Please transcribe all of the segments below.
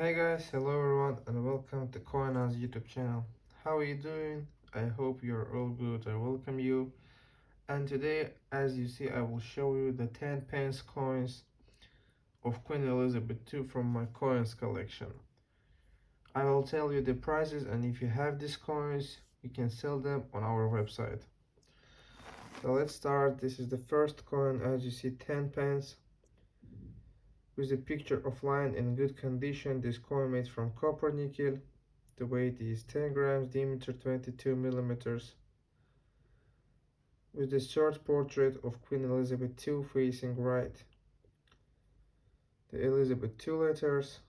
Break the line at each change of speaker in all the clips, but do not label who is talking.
Hey guys, hello everyone and welcome to CoinOz YouTube channel. How are you doing? I hope you're all good. I welcome you. And today, as you see, I will show you the 10 pence coins of Queen Elizabeth II from my coins collection. I will tell you the prices and if you have these coins, you can sell them on our website. So let's start. This is the first coin as you see 10 pence with a picture of line in good condition. This coin made from copper nickel. The weight is 10 grams, diameter 22 millimeters. With the short portrait of Queen Elizabeth II facing right. The Elizabeth II letters,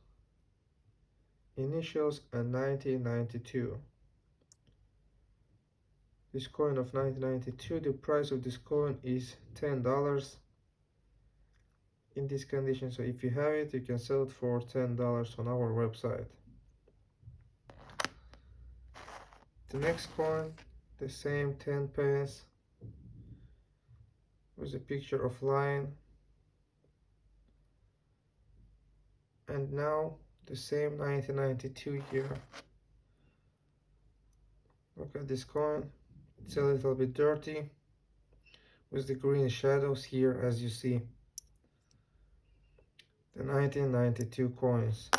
initials and 1992. This coin of 1992, the price of this coin is $10 in this condition so if you have it you can sell it for ten dollars on our website. The next coin the same 10 pence with a picture of lion. And now the same 1992 here. Look at this coin. It's a little bit dirty with the green shadows here as you see the 1992 coins.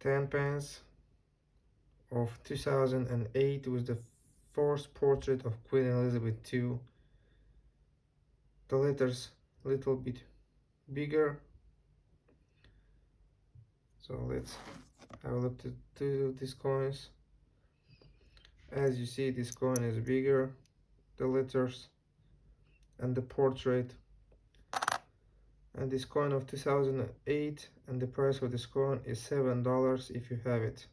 10 pence of 2008 was the first portrait of Queen Elizabeth II the letters a little bit bigger. So let's have a look to, to these coins. As you see this coin is bigger. The letters and the portrait and this coin of 2008 and the price of this coin is seven dollars if you have it.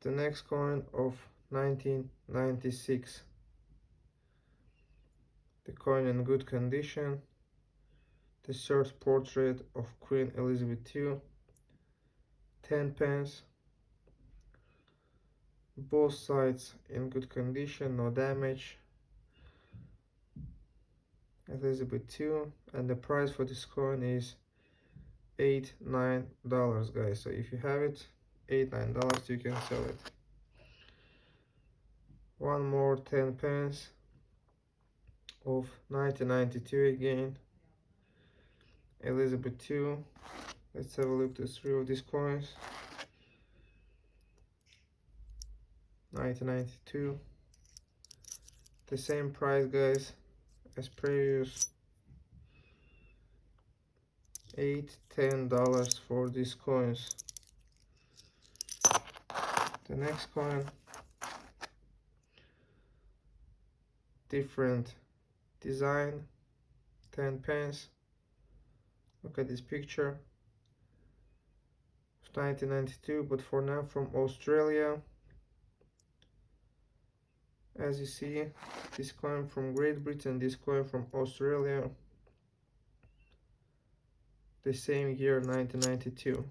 The next coin of 1996 the coin in good condition. The short portrait of Queen Elizabeth II 10 pence. Both sides in good condition no damage Elizabeth II and the price for this coin is eight nine dollars guys. So if you have it eight nine dollars you can sell it. One more 10 pence of 1992 again. Elizabeth II let's have a look at three of these coins. 1992 the same price guys as previous eight ten dollars for these coins. The next coin different design 10 pence. Look at this picture. 1992 but for now from Australia as you see this coin from Great Britain this coin from Australia the same year 1992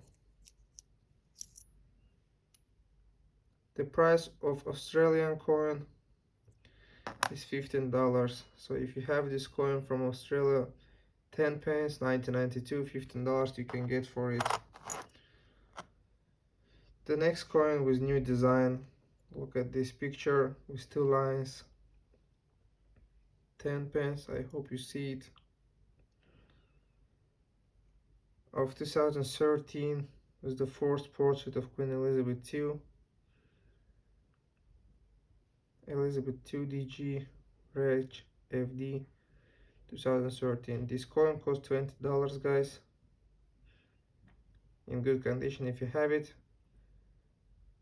the price of Australian coin is $15 so if you have this coin from Australia 10 pence 1992 $15 you can get for it. The next coin with new design look at this picture with two lines. 10 pence i hope you see it. Of 2013 was the first portrait of queen elizabeth ii elizabeth ii dg reg fd 2013 this coin cost 20 dollars guys. In good condition if you have it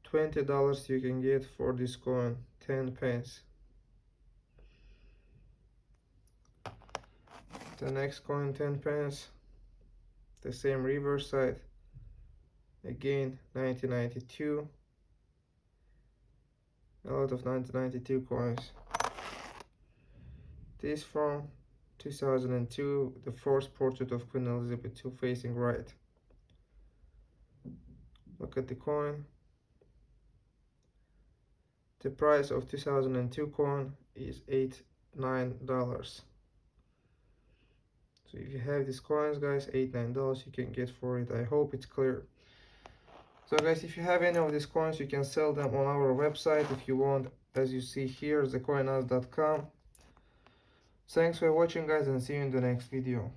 $20 you can get for this coin 10 pence. The next coin 10 pence. The same reverse side again 1992 a lot of 1992 coins. This from 2002 the first portrait of Queen Elizabeth II facing right. Look at the coin the price of 2002 coin is eight nine dollars. So if you have these coins guys eight nine dollars you can get for it. I hope it's clear. So guys if you have any of these coins you can sell them on our website. If you want as you see here thecoinaz.com thanks for watching guys and see you in the next video